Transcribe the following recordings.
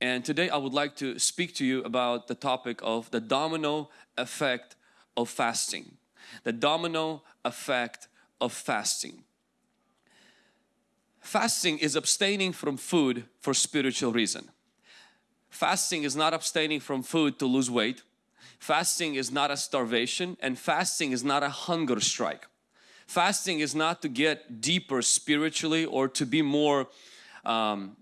And today I would like to speak to you about the topic of the domino effect of fasting. The domino effect of fasting. Fasting is abstaining from food for spiritual reason. Fasting is not abstaining from food to lose weight. Fasting is not a starvation and fasting is not a hunger strike. Fasting is not to get deeper spiritually or to be more um,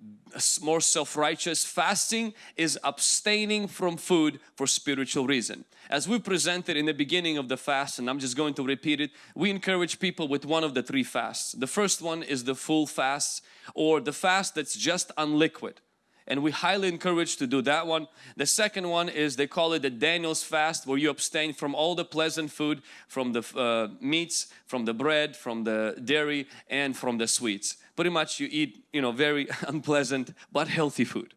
more self-righteous. Fasting is abstaining from food for spiritual reason. As we presented in the beginning of the fast, and I'm just going to repeat it, we encourage people with one of the three fasts. The first one is the full fast or the fast that's just on liquid and we highly encourage to do that one. The second one is they call it the Daniel's fast where you abstain from all the pleasant food, from the uh, meats, from the bread, from the dairy and from the sweets. Pretty much you eat you know very unpleasant but healthy food.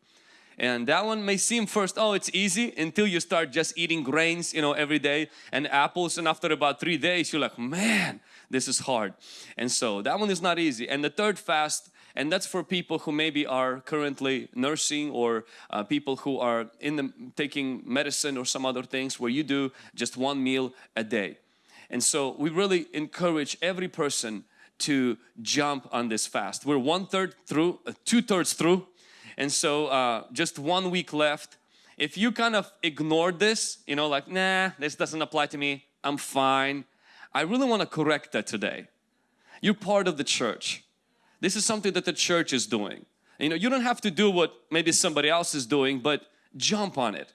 And that one may seem first, oh it's easy until you start just eating grains you know every day and apples and after about three days you're like man this is hard. And so that one is not easy. And the third fast and that's for people who maybe are currently nursing or uh, people who are in the taking medicine or some other things where you do just one meal a day. And so we really encourage every person to jump on this fast. We're one third through uh, two thirds through. And so uh, just one week left. If you kind of ignored this you know like nah this doesn't apply to me I'm fine. I really want to correct that today. You're part of the church this is something that the church is doing. You know, you don't have to do what maybe somebody else is doing, but jump on it.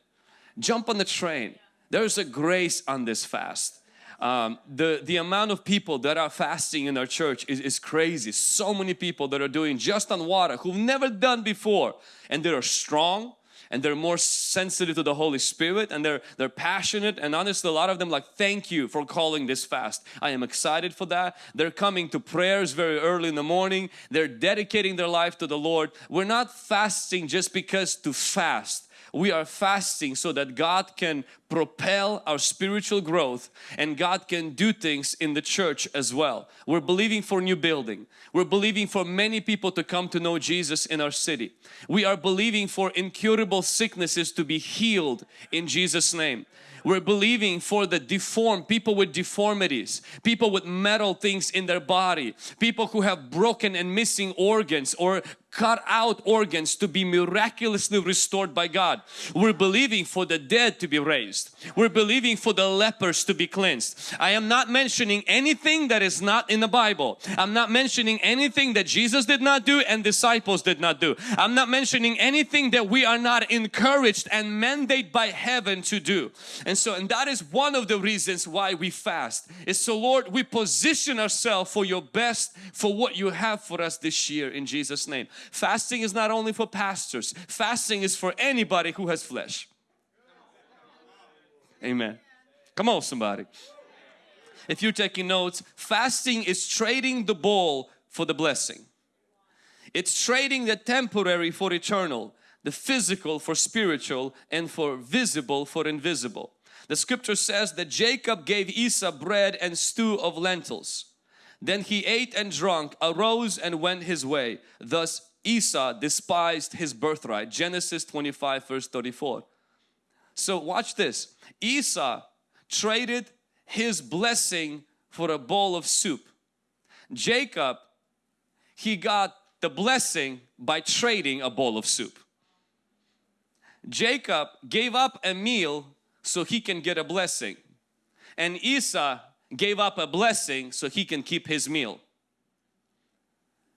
Jump on the train. There's a grace on this fast. Um, the, the amount of people that are fasting in our church is, is crazy. So many people that are doing just on water who've never done before and they are strong and they're more sensitive to the Holy Spirit and they're they're passionate and honestly a lot of them like thank you for calling this fast. I am excited for that. They're coming to prayers very early in the morning. They're dedicating their life to the Lord. We're not fasting just because to fast we are fasting so that God can propel our spiritual growth and God can do things in the church as well. We're believing for new building. We're believing for many people to come to know Jesus in our city. We are believing for incurable sicknesses to be healed in Jesus name. We're believing for the deformed, people with deformities, people with metal things in their body, people who have broken and missing organs or cut out organs to be miraculously restored by God. We're believing for the dead to be raised. We're believing for the lepers to be cleansed. I am not mentioning anything that is not in the Bible. I'm not mentioning anything that Jesus did not do and disciples did not do. I'm not mentioning anything that we are not encouraged and mandated by heaven to do. And so, and that is one of the reasons why we fast. Is so Lord, we position ourselves for your best, for what you have for us this year in Jesus name. Fasting is not only for pastors, fasting is for anybody who has flesh. Amen. Come on somebody. If you're taking notes, fasting is trading the ball for the blessing. It's trading the temporary for eternal, the physical for spiritual and for visible for invisible. The scripture says that Jacob gave Esau bread and stew of lentils. Then he ate and drank, arose and went his way. Thus Esau despised his birthright. Genesis 25 verse 34. So watch this. Esau traded his blessing for a bowl of soup. Jacob, he got the blessing by trading a bowl of soup. Jacob gave up a meal so he can get a blessing. And Esau gave up a blessing so he can keep his meal.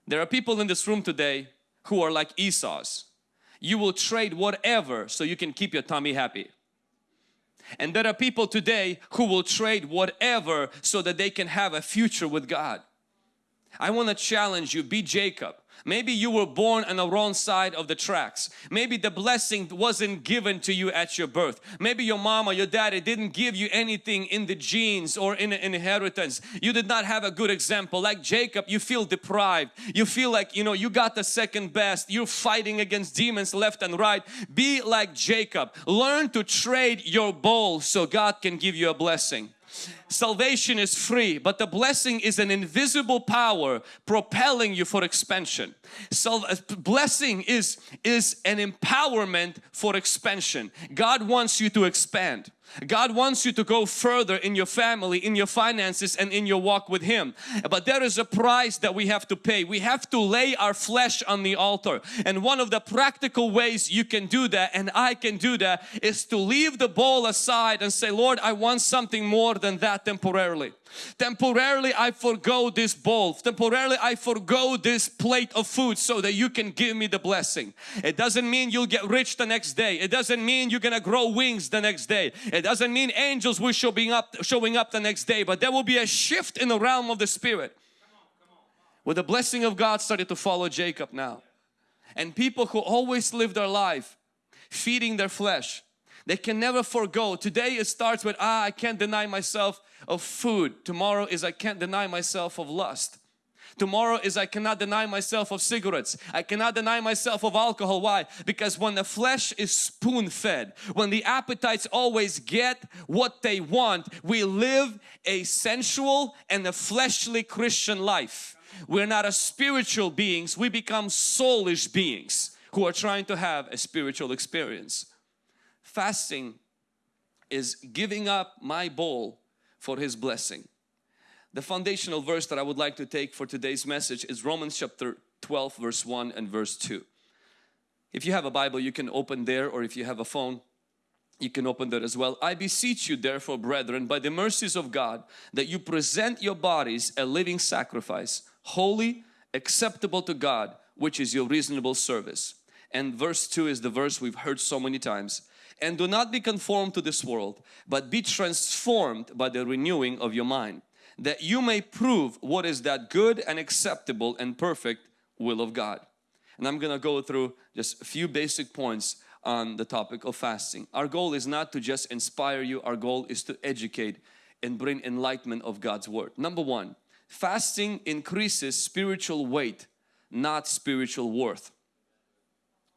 There are people in this room today who are like Esau's. You will trade whatever so you can keep your tummy happy. And there are people today who will trade whatever so that they can have a future with God. I want to challenge you, be Jacob. Maybe you were born on the wrong side of the tracks. Maybe the blessing wasn't given to you at your birth. Maybe your or your daddy didn't give you anything in the genes or in inheritance. You did not have a good example. Like Jacob, you feel deprived. You feel like, you know, you got the second best. You're fighting against demons left and right. Be like Jacob. Learn to trade your bowl so God can give you a blessing. Salvation is free, but the blessing is an invisible power propelling you for expansion. So uh, blessing is, is an empowerment for expansion. God wants you to expand. God wants you to go further in your family, in your finances and in your walk with Him. But there is a price that we have to pay. We have to lay our flesh on the altar. And one of the practical ways you can do that and I can do that is to leave the bowl aside and say, Lord, I want something more than that temporarily. Temporarily I forego this bowl. Temporarily I forego this plate of food so that you can give me the blessing. It doesn't mean you'll get rich the next day. It doesn't mean you're gonna grow wings the next day. It doesn't mean angels will showing up, showing up the next day. But there will be a shift in the realm of the Spirit. Where the blessing of God started to follow Jacob now. And people who always live their life feeding their flesh they can never forego. Today it starts with, ah, I can't deny myself of food. Tomorrow is I can't deny myself of lust. Tomorrow is I cannot deny myself of cigarettes. I cannot deny myself of alcohol. Why? Because when the flesh is spoon fed, when the appetites always get what they want, we live a sensual and a fleshly Christian life. We're not a spiritual beings, we become soulish beings who are trying to have a spiritual experience fasting is giving up my bowl for His blessing. The foundational verse that I would like to take for today's message is Romans chapter 12 verse 1 and verse 2. If you have a Bible you can open there or if you have a phone you can open there as well. I beseech you therefore brethren by the mercies of God that you present your bodies a living sacrifice holy acceptable to God which is your reasonable service. And verse 2 is the verse we've heard so many times and do not be conformed to this world but be transformed by the renewing of your mind that you may prove what is that good and acceptable and perfect will of God. And I'm gonna go through just a few basic points on the topic of fasting. Our goal is not to just inspire you, our goal is to educate and bring enlightenment of God's Word. Number one, fasting increases spiritual weight, not spiritual worth.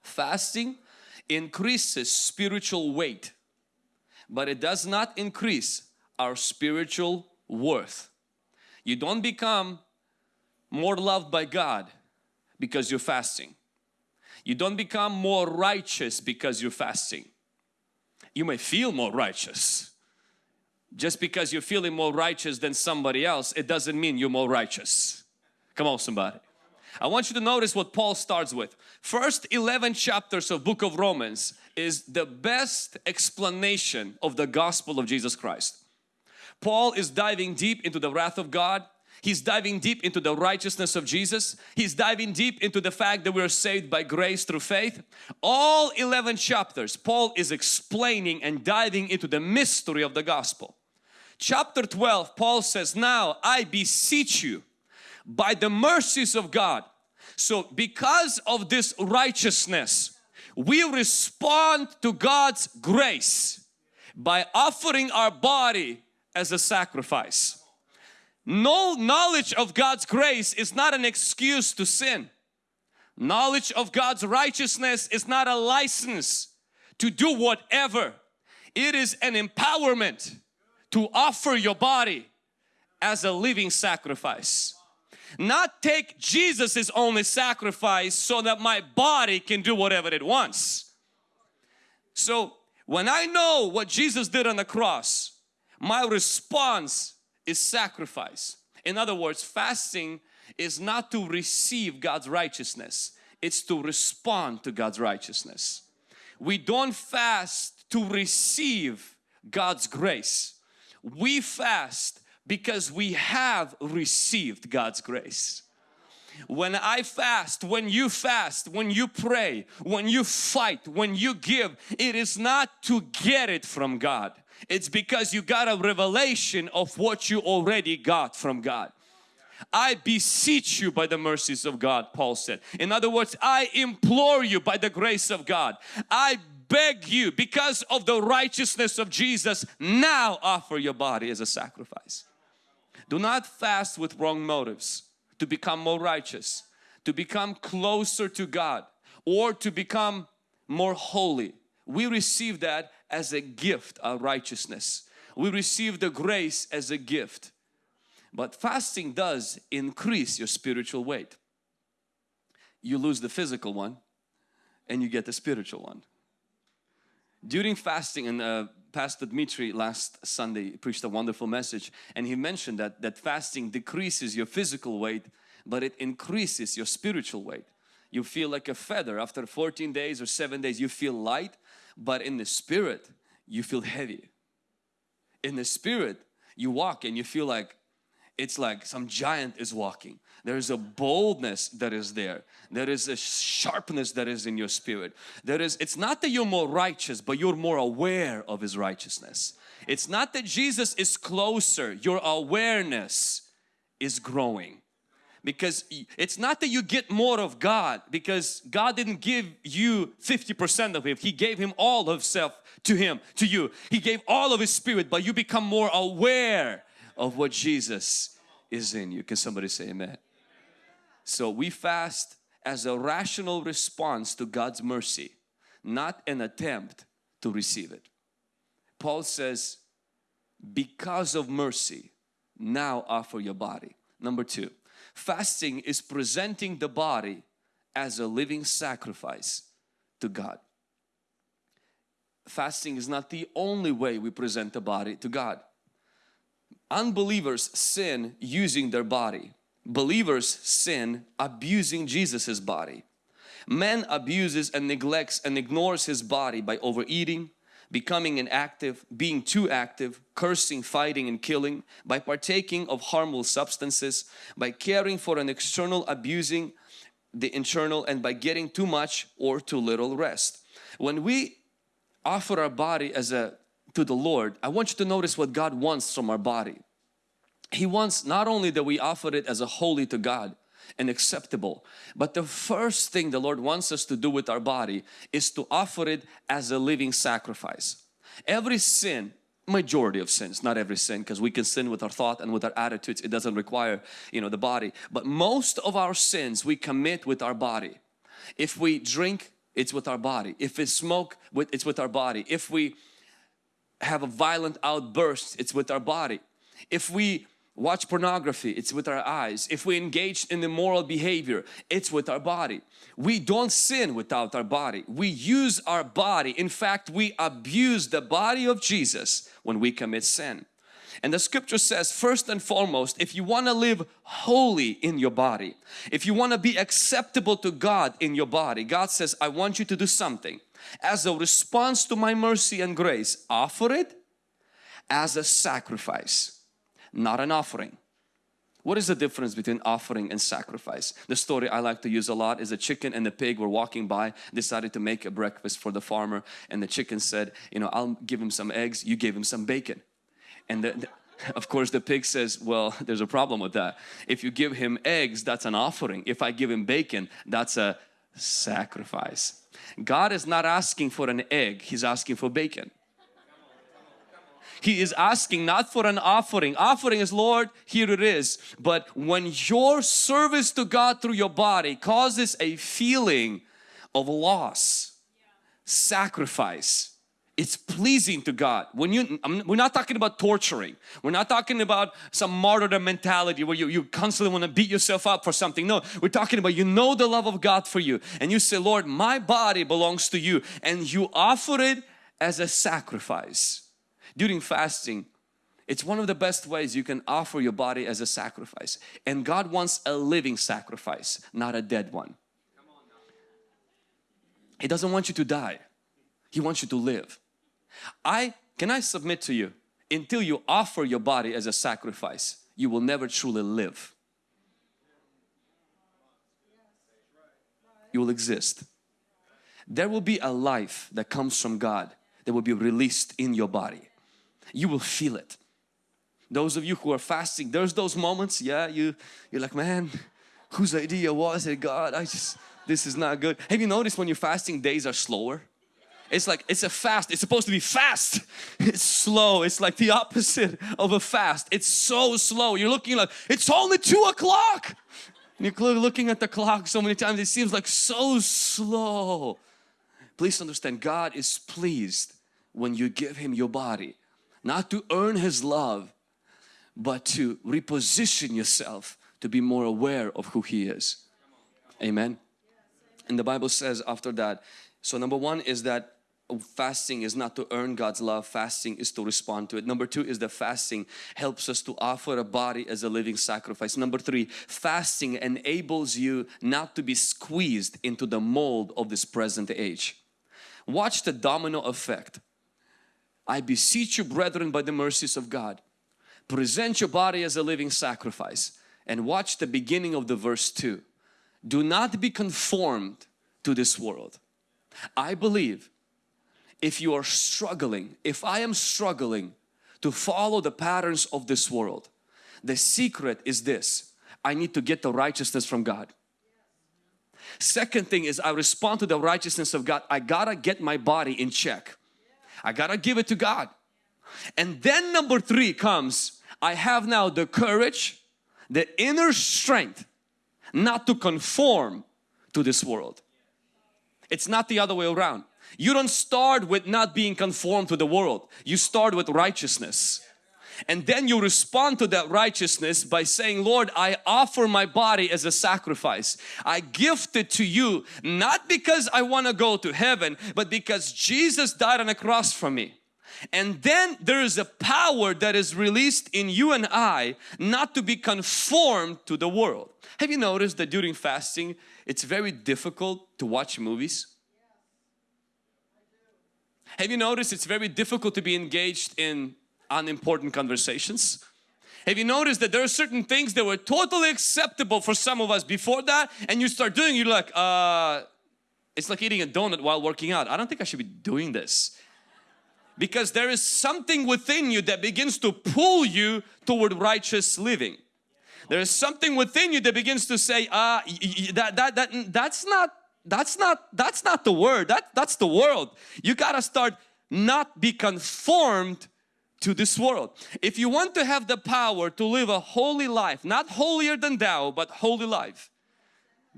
Fasting increases spiritual weight but it does not increase our spiritual worth. You don't become more loved by God because you're fasting. You don't become more righteous because you're fasting. You may feel more righteous. Just because you're feeling more righteous than somebody else, it doesn't mean you're more righteous. Come on somebody. I want you to notice what Paul starts with. First 11 chapters of book of Romans is the best explanation of the gospel of Jesus Christ. Paul is diving deep into the wrath of God. He's diving deep into the righteousness of Jesus. He's diving deep into the fact that we're saved by grace through faith. All 11 chapters, Paul is explaining and diving into the mystery of the gospel. Chapter 12, Paul says, Now I beseech you by the mercies of God. So because of this righteousness, we respond to God's grace by offering our body as a sacrifice. No knowledge of God's grace is not an excuse to sin. Knowledge of God's righteousness is not a license to do whatever. It is an empowerment to offer your body as a living sacrifice not take Jesus's only sacrifice so that my body can do whatever it wants. So when I know what Jesus did on the cross, my response is sacrifice. In other words, fasting is not to receive God's righteousness, it's to respond to God's righteousness. We don't fast to receive God's grace. We fast because we have received God's grace. When I fast, when you fast, when you pray, when you fight, when you give, it is not to get it from God. It's because you got a revelation of what you already got from God. I beseech you by the mercies of God, Paul said. In other words, I implore you by the grace of God. I beg you because of the righteousness of Jesus, now offer your body as a sacrifice. Do not fast with wrong motives to become more righteous, to become closer to God or to become more holy. We receive that as a gift of righteousness. We receive the grace as a gift. But fasting does increase your spiritual weight. You lose the physical one and you get the spiritual one. During fasting and uh, Pastor Dmitri last Sunday preached a wonderful message and he mentioned that, that fasting decreases your physical weight but it increases your spiritual weight. You feel like a feather after 14 days or 7 days you feel light but in the spirit you feel heavy. In the spirit you walk and you feel like it's like some giant is walking. There is a boldness that is there. There is a sharpness that is in your spirit. There is, it's not that you're more righteous, but you're more aware of His righteousness. It's not that Jesus is closer, your awareness is growing. Because it's not that you get more of God because God didn't give you 50% of Him. He gave Him all of Himself to Him, to you. He gave all of His Spirit but you become more aware of what Jesus is in you. Can somebody say amen? So we fast as a rational response to God's mercy, not an attempt to receive it. Paul says, because of mercy, now offer your body. Number two, fasting is presenting the body as a living sacrifice to God. Fasting is not the only way we present the body to God. Unbelievers sin using their body believers sin abusing Jesus's body. Man abuses and neglects and ignores his body by overeating, becoming inactive, being too active, cursing, fighting and killing, by partaking of harmful substances, by caring for an external abusing the internal and by getting too much or too little rest. When we offer our body as a to the Lord, I want you to notice what God wants from our body. He wants not only that we offer it as a holy to God and acceptable, but the first thing the Lord wants us to do with our body is to offer it as a living sacrifice. Every sin majority of sins not every sin because we can sin with our thought and with our attitudes it doesn't require you know the body but most of our sins we commit with our body. If we drink it's with our body. If we smoke it's with our body. If we have a violent outburst it's with our body. If we watch pornography. It's with our eyes. If we engage in immoral behavior it's with our body. We don't sin without our body. We use our body. In fact we abuse the body of Jesus when we commit sin. And the scripture says first and foremost if you want to live holy in your body if you want to be acceptable to God in your body God says I want you to do something. As a response to my mercy and grace offer it as a sacrifice not an offering. What is the difference between offering and sacrifice? The story I like to use a lot is a chicken and the pig were walking by, decided to make a breakfast for the farmer and the chicken said, you know, I'll give him some eggs, you gave him some bacon. And the, the, of course the pig says, well, there's a problem with that. If you give him eggs, that's an offering. If I give him bacon, that's a sacrifice. God is not asking for an egg, He's asking for bacon. He is asking not for an offering. Offering is Lord, here it is. But when your service to God through your body causes a feeling of loss, sacrifice, it's pleasing to God. When you, I'm, we're not talking about torturing. We're not talking about some martyrdom mentality where you, you constantly want to beat yourself up for something. No, we're talking about you know the love of God for you and you say, Lord, my body belongs to you and you offer it as a sacrifice during fasting it's one of the best ways you can offer your body as a sacrifice. And God wants a living sacrifice not a dead one. He doesn't want you to die. He wants you to live. I can I submit to you until you offer your body as a sacrifice you will never truly live. You will exist. There will be a life that comes from God that will be released in your body you will feel it. Those of you who are fasting, there's those moments, yeah, you, you're like, man, whose idea was it? God, I just, this is not good. Have you noticed when you're fasting, days are slower? It's like, it's a fast. It's supposed to be fast. It's slow. It's like the opposite of a fast. It's so slow. You're looking like, it's only two o'clock. And you're looking at the clock so many times, it seems like so slow. Please understand, God is pleased when you give Him your body not to earn His love, but to reposition yourself to be more aware of who He is. Amen. And the Bible says after that, so number one is that fasting is not to earn God's love, fasting is to respond to it. Number two is that fasting helps us to offer a body as a living sacrifice. Number three, fasting enables you not to be squeezed into the mold of this present age. Watch the domino effect. I beseech you brethren by the mercies of God, present your body as a living sacrifice and watch the beginning of the verse 2. Do not be conformed to this world. I believe if you are struggling, if I am struggling to follow the patterns of this world, the secret is this, I need to get the righteousness from God. Second thing is I respond to the righteousness of God. I gotta get my body in check. I gotta give it to God. And then number three comes, I have now the courage, the inner strength not to conform to this world. It's not the other way around. You don't start with not being conformed to the world. You start with righteousness. And then you respond to that righteousness by saying, Lord, I offer my body as a sacrifice. I gift it to you, not because I want to go to heaven, but because Jesus died on a cross for me. And then there is a power that is released in you and I not to be conformed to the world. Have you noticed that during fasting it's very difficult to watch movies? Have you noticed it's very difficult to be engaged in unimportant conversations? Have you noticed that there are certain things that were totally acceptable for some of us before that and you start doing you're like uh it's like eating a donut while working out. I don't think I should be doing this. Because there is something within you that begins to pull you toward righteous living. There is something within you that begins to say, uh, that, that, that, that's not that's not that's not the word that that's the world you got to start not be conformed to this world. If you want to have the power to live a holy life not holier than thou but holy life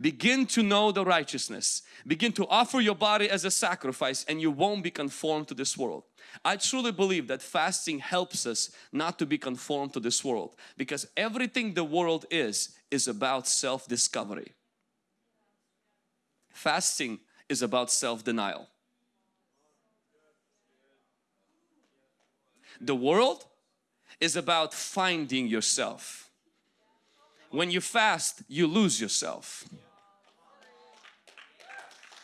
begin to know the righteousness. Begin to offer your body as a sacrifice and you won't be conformed to this world. I truly believe that fasting helps us not to be conformed to this world because everything the world is is about self-discovery. Fasting is about self-denial. The world is about finding yourself. When you fast, you lose yourself.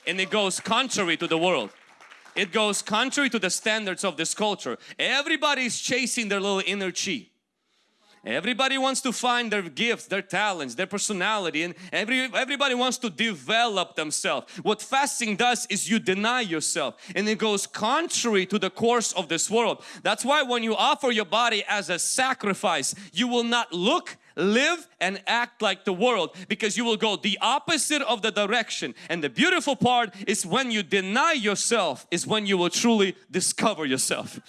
And it goes contrary to the world. It goes contrary to the standards of this culture. Everybody is chasing their little inner chi. Everybody wants to find their gifts, their talents, their personality and every, everybody wants to develop themselves. What fasting does is you deny yourself and it goes contrary to the course of this world. That's why when you offer your body as a sacrifice, you will not look live and act like the world because you will go the opposite of the direction and the beautiful part is when you deny yourself is when you will truly discover yourself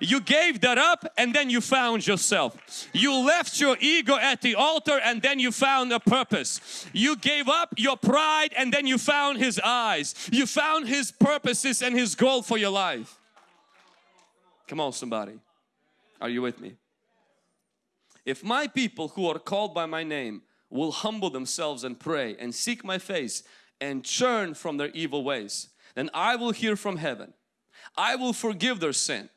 you gave that up and then you found yourself. You left your ego at the altar and then you found a purpose. You gave up your pride and then you found His eyes. You found His purposes and His goal for your life. Come on somebody. Are you with me? If my people who are called by my name will humble themselves and pray and seek my face and turn from their evil ways, then I will hear from heaven. I will forgive their sin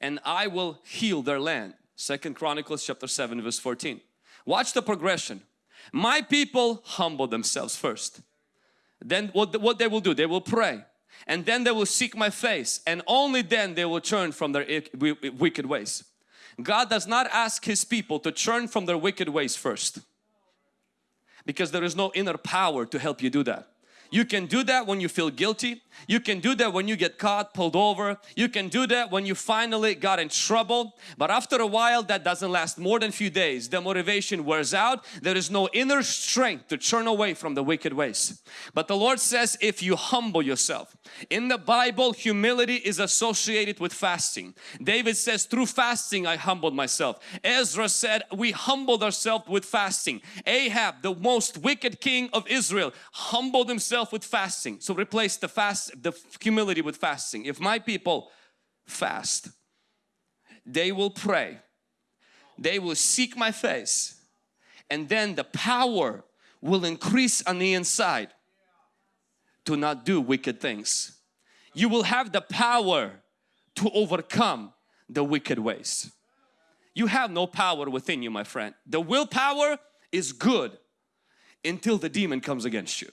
and I will heal their land. Second Chronicles chapter 7 verse 14. Watch the progression. My people humble themselves first. Then what, what they will do, they will pray and then they will seek my face and only then they will turn from their wicked ways. God does not ask His people to turn from their wicked ways first because there is no inner power to help you do that. You can do that when you feel guilty. You can do that when you get caught, pulled over. You can do that when you finally got in trouble. But after a while, that doesn't last more than a few days. The motivation wears out. There is no inner strength to turn away from the wicked ways. But the Lord says if you humble yourself. In the Bible, humility is associated with fasting. David says through fasting I humbled myself. Ezra said we humbled ourselves with fasting. Ahab, the most wicked king of Israel, humbled himself with fasting. So replace the fast the humility with fasting. If my people fast, they will pray, they will seek my face and then the power will increase on the inside to not do wicked things. You will have the power to overcome the wicked ways. You have no power within you my friend. The willpower is good until the demon comes against you.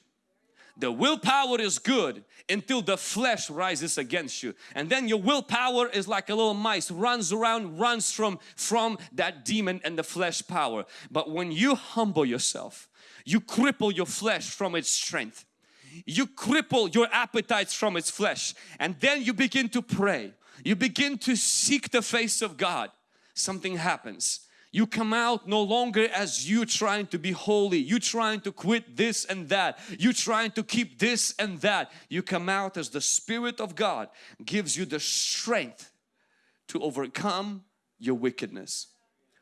The willpower is good until the flesh rises against you. And then your willpower is like a little mice, runs around, runs from, from that demon and the flesh power. But when you humble yourself, you cripple your flesh from its strength. You cripple your appetites from its flesh. And then you begin to pray. You begin to seek the face of God. Something happens you come out no longer as you trying to be holy, you trying to quit this and that, you trying to keep this and that. You come out as the Spirit of God gives you the strength to overcome your wickedness.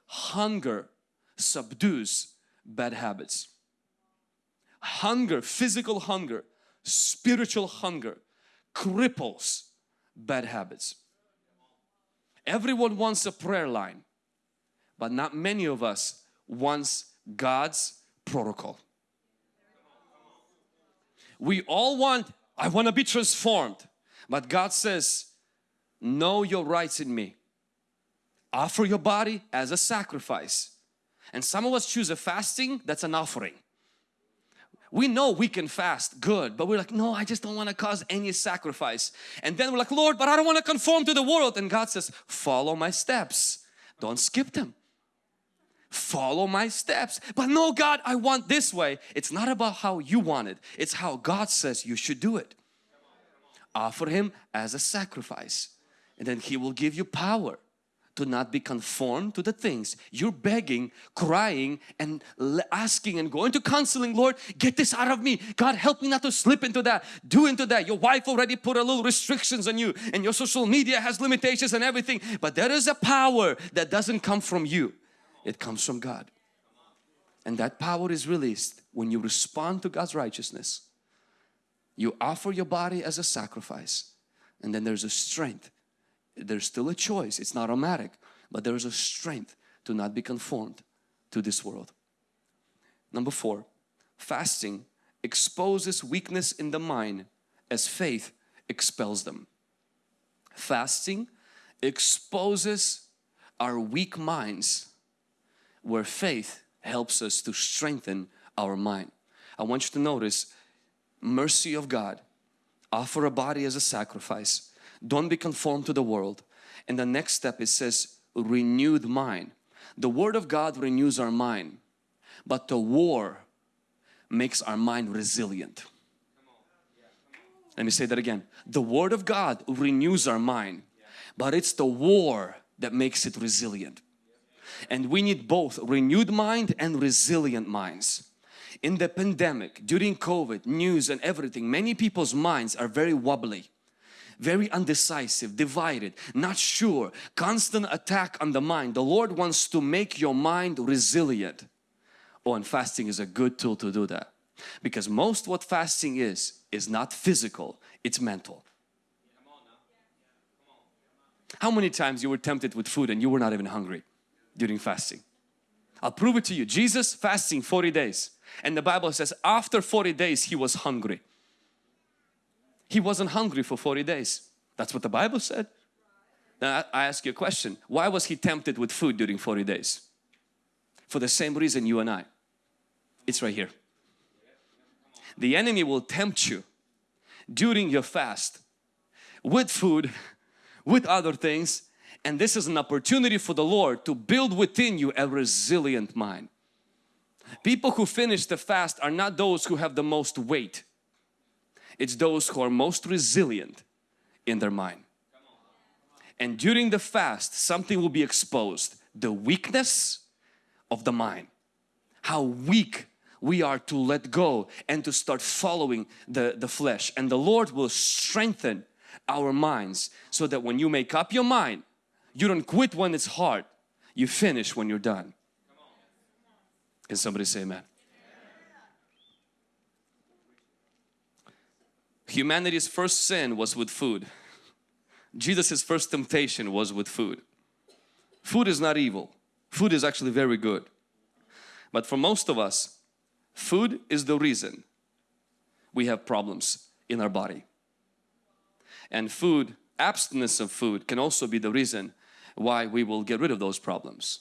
Hunger subdues bad habits. Hunger, physical hunger, spiritual hunger cripples bad habits. Everyone wants a prayer line but not many of us wants God's protocol. We all want, I want to be transformed. But God says, know your rights in me. Offer your body as a sacrifice. And some of us choose a fasting that's an offering. We know we can fast good, but we're like, no, I just don't want to cause any sacrifice. And then we're like, Lord, but I don't want to conform to the world. And God says, follow my steps. Don't skip them follow my steps. But no God, I want this way. It's not about how you want it. It's how God says you should do it. Offer Him as a sacrifice and then He will give you power to not be conformed to the things you're begging crying and asking and going to counseling Lord get this out of me God help me not to slip into that do into that your wife already put a little restrictions on you and your social media has limitations and everything but there is a power that doesn't come from you it comes from God. And that power is released when you respond to God's righteousness. You offer your body as a sacrifice and then there's a strength. There's still a choice. It's not automatic, but there is a strength to not be conformed to this world. Number four, fasting exposes weakness in the mind as faith expels them. Fasting exposes our weak minds where faith helps us to strengthen our mind. I want you to notice mercy of God. Offer a body as a sacrifice. Don't be conformed to the world. And the next step it says renewed mind. The Word of God renews our mind. But the war makes our mind resilient. Let me say that again. The Word of God renews our mind. But it's the war that makes it resilient and we need both renewed mind and resilient minds. In the pandemic during covid news and everything many people's minds are very wobbly very undecisive divided not sure constant attack on the mind. The lord wants to make your mind resilient. Oh and fasting is a good tool to do that. Because most what fasting is is not physical it's mental. How many times you were tempted with food and you were not even hungry during fasting. I'll prove it to you. Jesus fasting 40 days and the Bible says after 40 days he was hungry. He wasn't hungry for 40 days. That's what the Bible said. Now I ask you a question. Why was he tempted with food during 40 days? For the same reason you and I. It's right here. The enemy will tempt you during your fast with food, with other things and this is an opportunity for the Lord to build within you a resilient mind. People who finish the fast are not those who have the most weight. It's those who are most resilient in their mind. And during the fast, something will be exposed. The weakness of the mind. How weak we are to let go and to start following the, the flesh. And the Lord will strengthen our minds so that when you make up your mind you don't quit when it's hard. You finish when you're done. Can somebody say amen? Humanity's first sin was with food. Jesus' first temptation was with food. Food is not evil. Food is actually very good. But for most of us, food is the reason we have problems in our body. And food, abstinence of food can also be the reason why we will get rid of those problems.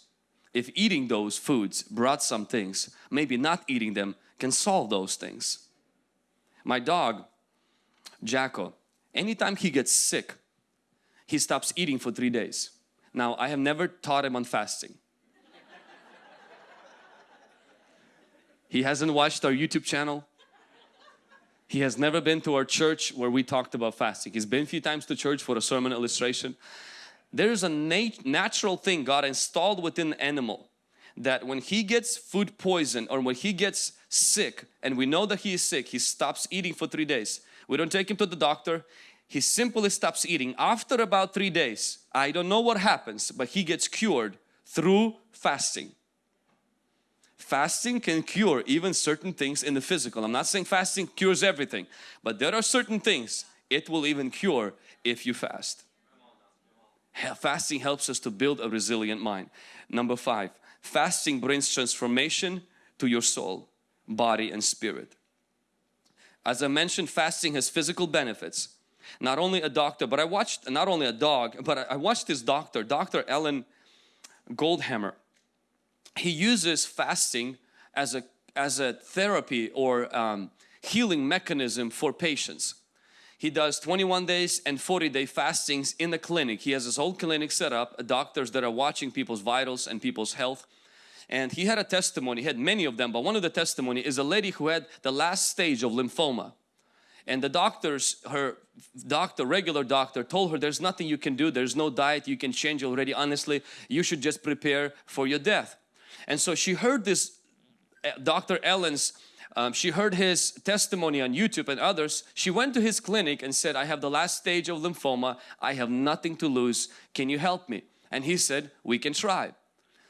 If eating those foods brought some things, maybe not eating them can solve those things. My dog, Jacko, anytime he gets sick, he stops eating for three days. Now, I have never taught him on fasting. he hasn't watched our YouTube channel. He has never been to our church where we talked about fasting. He's been a few times to church for a sermon illustration. There's a nat natural thing God installed within the animal that when he gets food poison or when he gets sick and we know that he is sick, he stops eating for three days. We don't take him to the doctor. He simply stops eating. After about three days, I don't know what happens, but he gets cured through fasting. Fasting can cure even certain things in the physical. I'm not saying fasting cures everything, but there are certain things it will even cure if you fast. Fasting helps us to build a resilient mind. Number five, fasting brings transformation to your soul, body and spirit. As I mentioned, fasting has physical benefits. Not only a doctor, but I watched, not only a dog, but I watched this doctor, Dr. Alan Goldhamer. He uses fasting as a, as a therapy or um, healing mechanism for patients. He does 21 days and 40 day fastings in the clinic. He has his whole clinic set up, doctors that are watching people's vitals and people's health. And he had a testimony, he had many of them, but one of the testimony is a lady who had the last stage of lymphoma. And the doctors, her doctor, regular doctor told her there's nothing you can do, there's no diet you can change already, honestly, you should just prepare for your death. And so she heard this, eh, Dr. Alan's um, she heard his testimony on YouTube and others. She went to his clinic and said, I have the last stage of lymphoma. I have nothing to lose. Can you help me? And he said, we can try.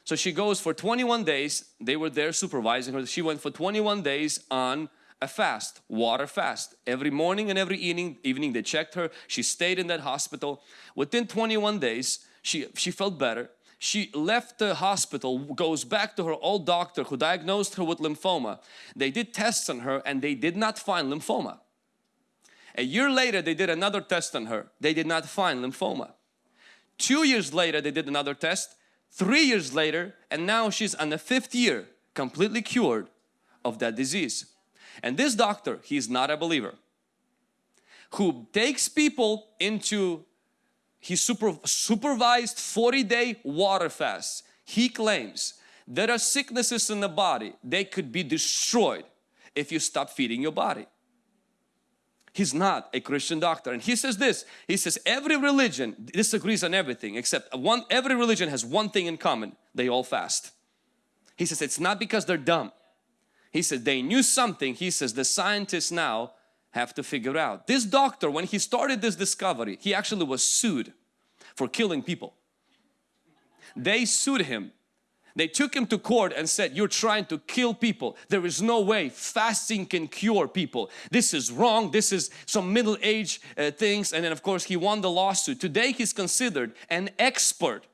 So she goes for 21 days. They were there supervising her. She went for 21 days on a fast, water fast. Every morning and every evening, evening they checked her. She stayed in that hospital. Within 21 days, she, she felt better she left the hospital, goes back to her old doctor who diagnosed her with lymphoma. They did tests on her and they did not find lymphoma. A year later they did another test on her. They did not find lymphoma. Two years later they did another test. Three years later and now she's on the fifth year completely cured of that disease. And this doctor, he's not a believer, who takes people into he super, supervised 40 day water fast. He claims there are sicknesses in the body, they could be destroyed if you stop feeding your body. He's not a Christian doctor and he says this, he says every religion disagrees on everything except one, every religion has one thing in common, they all fast. He says it's not because they're dumb. He said they knew something, he says the scientists now have to figure out. This doctor, when he started this discovery, he actually was sued for killing people. They sued him. They took him to court and said, you're trying to kill people. There is no way fasting can cure people. This is wrong. This is some middle age uh, things. And then of course he won the lawsuit. Today he's considered an expert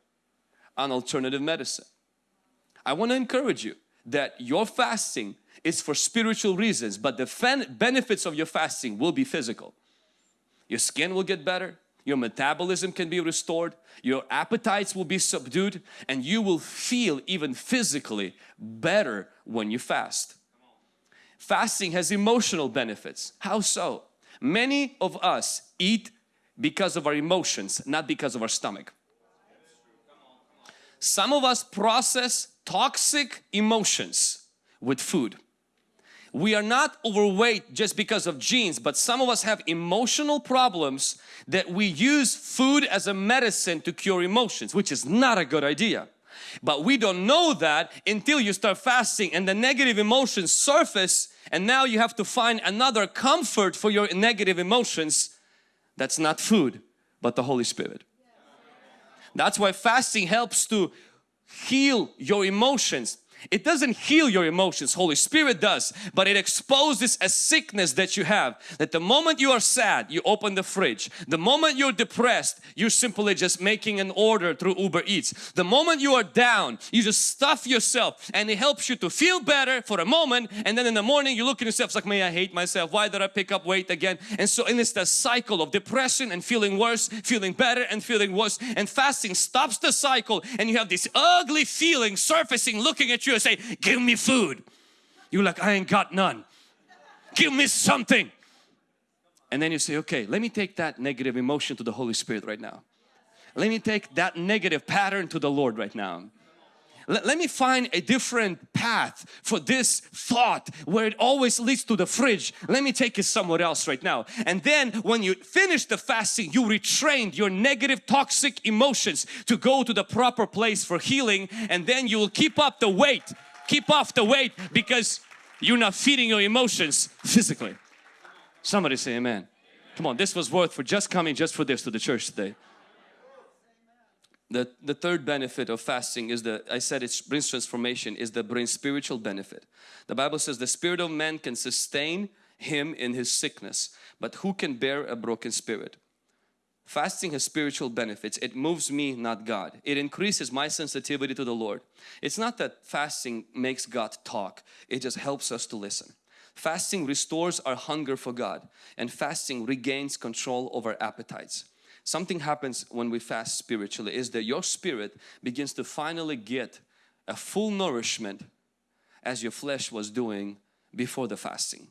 on alternative medicine. I want to encourage you that your fasting is for spiritual reasons but the benefits of your fasting will be physical. Your skin will get better, your metabolism can be restored, your appetites will be subdued and you will feel even physically better when you fast. Fasting has emotional benefits. How so? Many of us eat because of our emotions, not because of our stomach. Some of us process toxic emotions with food we are not overweight just because of genes but some of us have emotional problems that we use food as a medicine to cure emotions which is not a good idea. But we don't know that until you start fasting and the negative emotions surface and now you have to find another comfort for your negative emotions. That's not food but the Holy Spirit. That's why fasting helps to heal your emotions it doesn't heal your emotions Holy Spirit does but it exposes a sickness that you have that the moment you are sad you open the fridge. The moment you're depressed you're simply just making an order through Uber Eats. The moment you are down you just stuff yourself and it helps you to feel better for a moment and then in the morning you look at yourself it's like may I hate myself? Why did I pick up weight again? And so and it's the cycle of depression and feeling worse feeling better and feeling worse and fasting stops the cycle and you have this ugly feeling surfacing looking at you and say give me food. You're like I ain't got none. Give me something. And then you say okay let me take that negative emotion to the Holy Spirit right now. Let me take that negative pattern to the Lord right now let, let me find a different path for this thought where it always leads to the fridge. Let me take it somewhere else right now. And then when you finish the fasting, you retrained your negative toxic emotions to go to the proper place for healing and then you will keep up the weight. Keep off the weight because you're not feeding your emotions physically. Somebody say amen. Come on, this was worth for just coming just for this to the church today. The, the third benefit of fasting is the, I said it brings transformation, is the brings spiritual benefit. The Bible says the spirit of man can sustain him in his sickness, but who can bear a broken spirit? Fasting has spiritual benefits. It moves me, not God. It increases my sensitivity to the Lord. It's not that fasting makes God talk. It just helps us to listen. Fasting restores our hunger for God and fasting regains control over our appetites something happens when we fast spiritually is that your spirit begins to finally get a full nourishment as your flesh was doing before the fasting.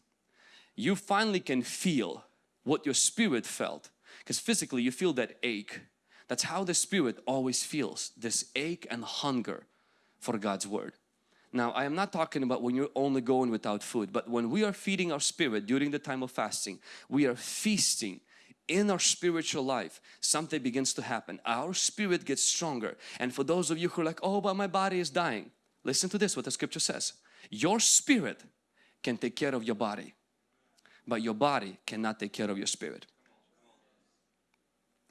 You finally can feel what your spirit felt because physically you feel that ache. That's how the spirit always feels, this ache and hunger for God's Word. Now I am not talking about when you're only going without food but when we are feeding our spirit during the time of fasting we are feasting in our spiritual life something begins to happen. Our spirit gets stronger. And for those of you who are like oh but my body is dying listen to this what the scripture says. Your spirit can take care of your body but your body cannot take care of your spirit.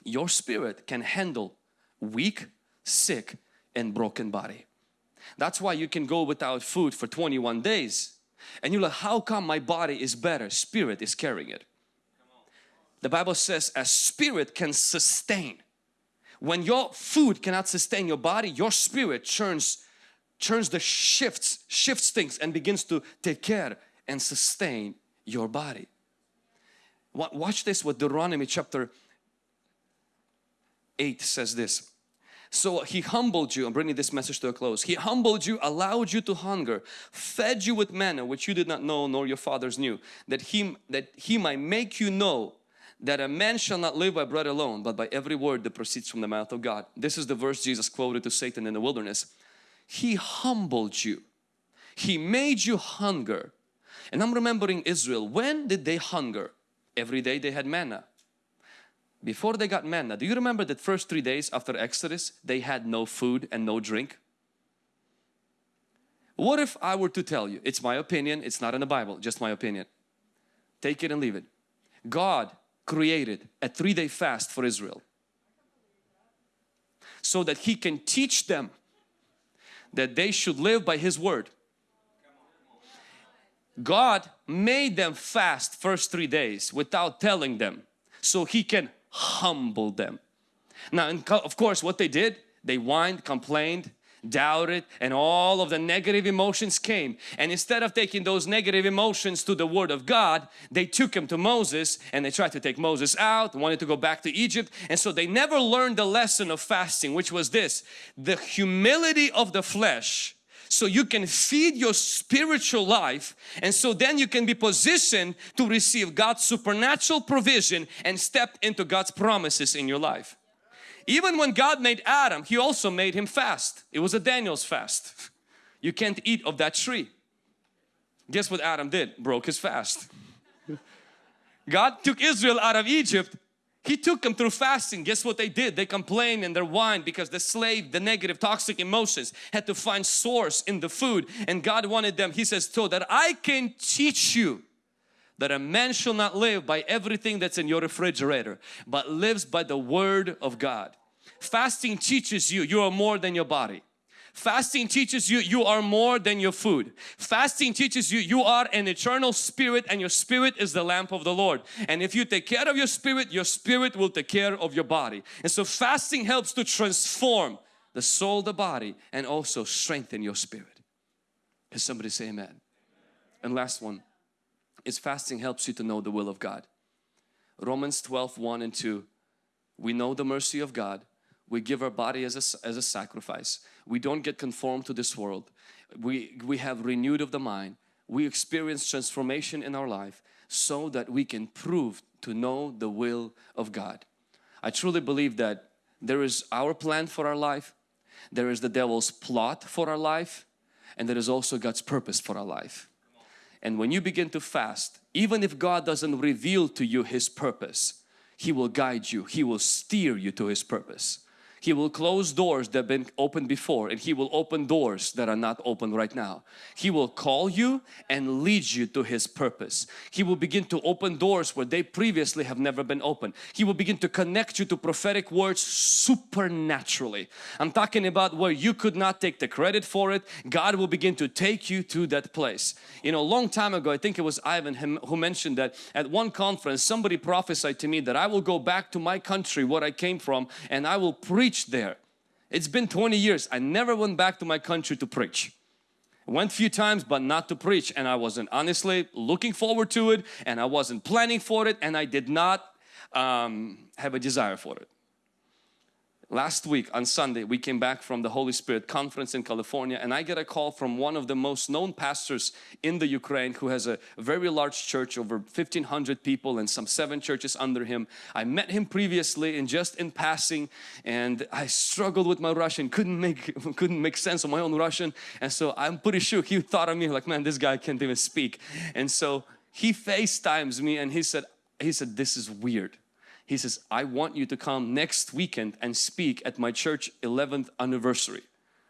Your spirit can handle weak sick and broken body. That's why you can go without food for 21 days. And you're like how come my body is better? Spirit is carrying it the Bible says a spirit can sustain. When your food cannot sustain your body, your spirit turns churns the shifts, shifts things and begins to take care and sustain your body. Watch this what Deuteronomy chapter 8 says this. So he humbled you, I'm bringing this message to a close. He humbled you, allowed you to hunger, fed you with manna which you did not know nor your fathers knew, that he, that he might make you know that a man shall not live by bread alone but by every word that proceeds from the mouth of God. This is the verse Jesus quoted to Satan in the wilderness. He humbled you. He made you hunger. And I'm remembering Israel. When did they hunger? Every day they had manna. Before they got manna, do you remember that first three days after Exodus they had no food and no drink? What if I were to tell you, it's my opinion, it's not in the Bible, just my opinion. Take it and leave it. God created a three-day fast for Israel so that he can teach them that they should live by his word. God made them fast first three days without telling them so he can humble them. Now of course what they did they whined complained doubted and all of the negative emotions came and instead of taking those negative emotions to the Word of God they took him to Moses and they tried to take Moses out wanted to go back to Egypt and so they never learned the lesson of fasting which was this the humility of the flesh so you can feed your spiritual life and so then you can be positioned to receive God's supernatural provision and step into God's promises in your life. Even when God made Adam, He also made him fast. It was a Daniel's fast. You can't eat of that tree. Guess what Adam did? Broke his fast. God took Israel out of Egypt. He took them through fasting. Guess what they did? They complained and their whined because the slave, the negative toxic emotions had to find source in the food and God wanted them, He says, so that I can teach you that a man shall not live by everything that's in your refrigerator but lives by the word of God. Fasting teaches you you are more than your body. Fasting teaches you you are more than your food. Fasting teaches you you are an eternal spirit and your spirit is the lamp of the Lord. And if you take care of your spirit, your spirit will take care of your body. And so fasting helps to transform the soul, the body and also strengthen your spirit. Can somebody say amen? And last one is fasting helps you to know the will of God. Romans 12, 1 and 2. We know the mercy of God. We give our body as a, as a sacrifice. We don't get conformed to this world. We, we have renewed of the mind. We experience transformation in our life so that we can prove to know the will of God. I truly believe that there is our plan for our life there is the devil's plot for our life and there is also God's purpose for our life. And when you begin to fast, even if God doesn't reveal to you His purpose, He will guide you, He will steer you to His purpose. He will close doors that have been opened before and He will open doors that are not open right now. He will call you and lead you to His purpose. He will begin to open doors where they previously have never been opened. He will begin to connect you to prophetic words supernaturally. I'm talking about where you could not take the credit for it. God will begin to take you to that place. You know, a long time ago, I think it was Ivan who mentioned that at one conference somebody prophesied to me that I will go back to my country, where I came from and I will preach preached there. It's been 20 years. I never went back to my country to preach. Went few times but not to preach and I wasn't honestly looking forward to it and I wasn't planning for it and I did not um, have a desire for it. Last week on Sunday we came back from the Holy Spirit conference in California and I get a call from one of the most known pastors in the Ukraine who has a very large church over 1500 people and some seven churches under him. I met him previously and just in passing and I struggled with my Russian couldn't make couldn't make sense of my own Russian and so I'm pretty sure he thought of me like man this guy can't even speak and so he FaceTimes me and he said he said this is weird he says, I want you to come next weekend and speak at my church 11th anniversary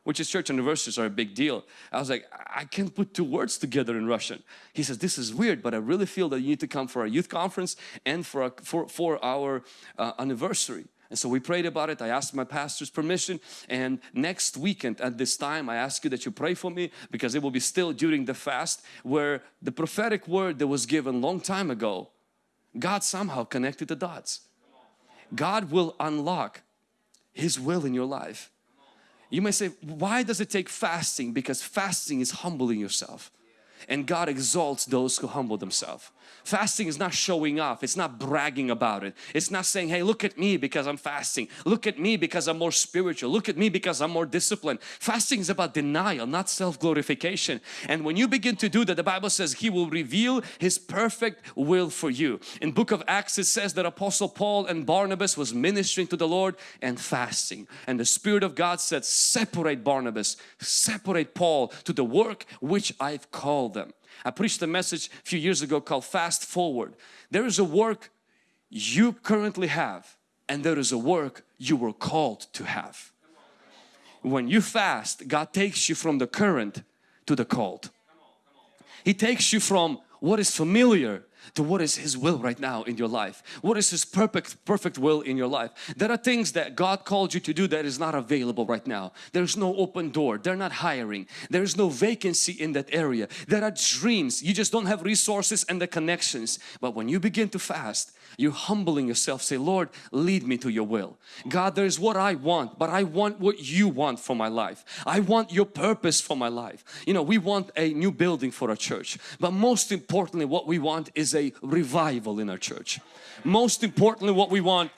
which is church anniversaries are a big deal. I was like, I can't put two words together in Russian. He says, this is weird, but I really feel that you need to come for a youth conference and for, a, for, for our uh, anniversary. And so we prayed about it. I asked my pastor's permission and next weekend at this time I ask you that you pray for me because it will be still during the fast where the prophetic word that was given long time ago God somehow connected the dots. God will unlock His will in your life. You may say, why does it take fasting? Because fasting is humbling yourself and God exalts those who humble themselves. Fasting is not showing off. It's not bragging about it. It's not saying, hey, look at me because I'm fasting. Look at me because I'm more spiritual. Look at me because I'm more disciplined. Fasting is about denial, not self-glorification. And when you begin to do that, the Bible says He will reveal His perfect will for you. In book of Acts, it says that Apostle Paul and Barnabas was ministering to the Lord and fasting. And the Spirit of God said, separate Barnabas, separate Paul to the work which I've called them. I preached a message a few years ago called Fast Forward. There is a work you currently have and there is a work you were called to have. When you fast, God takes you from the current to the called. He takes you from what is familiar to what is His will right now in your life. What is His perfect, perfect will in your life. There are things that God called you to do that is not available right now. There's no open door. They're not hiring. There's no vacancy in that area. There are dreams. You just don't have resources and the connections. But when you begin to fast, you're humbling yourself. Say, Lord, lead me to your will. God, there's what I want, but I want what you want for my life. I want your purpose for my life. You know, we want a new building for our church. But most importantly, what we want is a revival in our church. Most importantly, what we want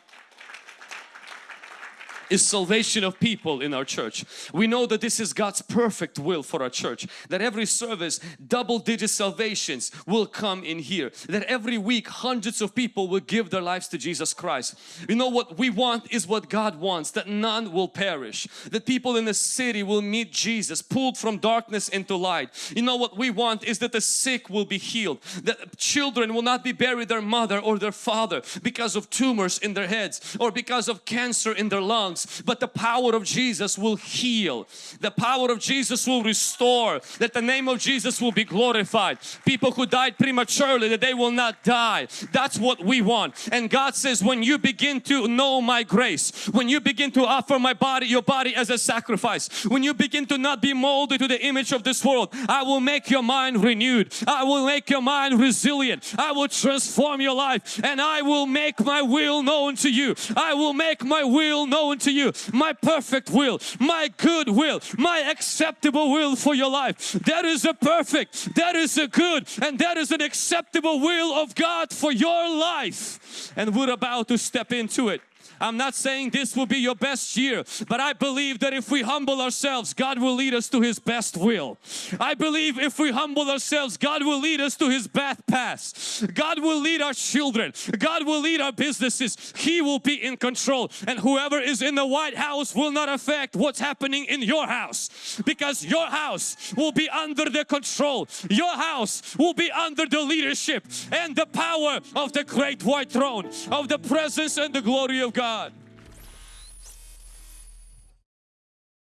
is salvation of people in our church. We know that this is God's perfect will for our church. That every service, double digit salvations will come in here. That every week hundreds of people will give their lives to Jesus Christ. You know what we want is what God wants. That none will perish. That people in the city will meet Jesus pulled from darkness into light. You know what we want is that the sick will be healed. That children will not be buried their mother or their father because of tumors in their heads or because of cancer in their lungs but the power of Jesus will heal. The power of Jesus will restore that the name of Jesus will be glorified. People who died prematurely that they will not die. That's what we want. And God says when you begin to know my grace when you begin to offer my body your body as a sacrifice when you begin to not be molded to the image of this world I will make your mind renewed. I will make your mind resilient. I will transform your life and I will make my will known to you. I will make my will known to you. My perfect will my good will my acceptable will for your life. That is a perfect that is a good and that is an acceptable will of God for your life. And we're about to step into it I'm not saying this will be your best year, but I believe that if we humble ourselves, God will lead us to His best will. I believe if we humble ourselves, God will lead us to His best paths. God will lead our children. God will lead our businesses. He will be in control. And whoever is in the White House will not affect what's happening in your house because your house will be under the control. Your house will be under the leadership and the power of the great white throne of the presence and the glory of God.